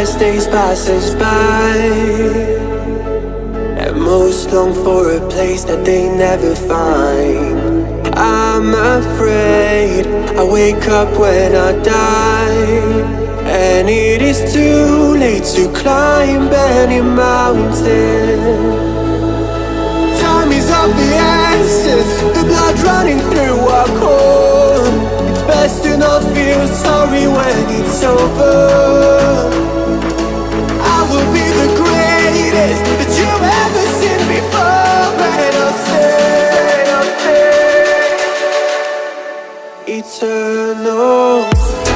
as days pass us by. And most long for a place that they never find. I'm afraid I wake up when I die. And it is too late to climb any mountain. Time is of the essence The blood running through our core it's over. I will be the greatest That you've ever seen before. And I'll stay, I'll stay Eternal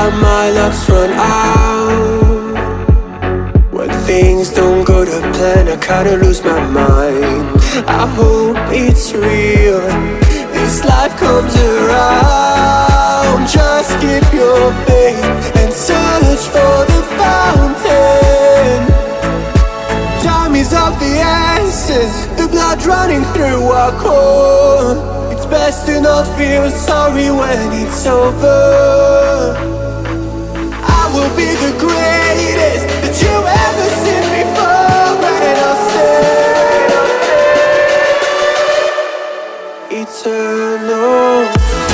that my luck's run out. When things don't go to plan, I kinda lose my mind. I hope it's real, this life comes around. Just keep your faith and search for the fountain. Time is of the essence. The blood running through our core. It's best to not feel sorry when it's over will be the greatest that you ever seen before And I'll Eternal.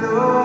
know.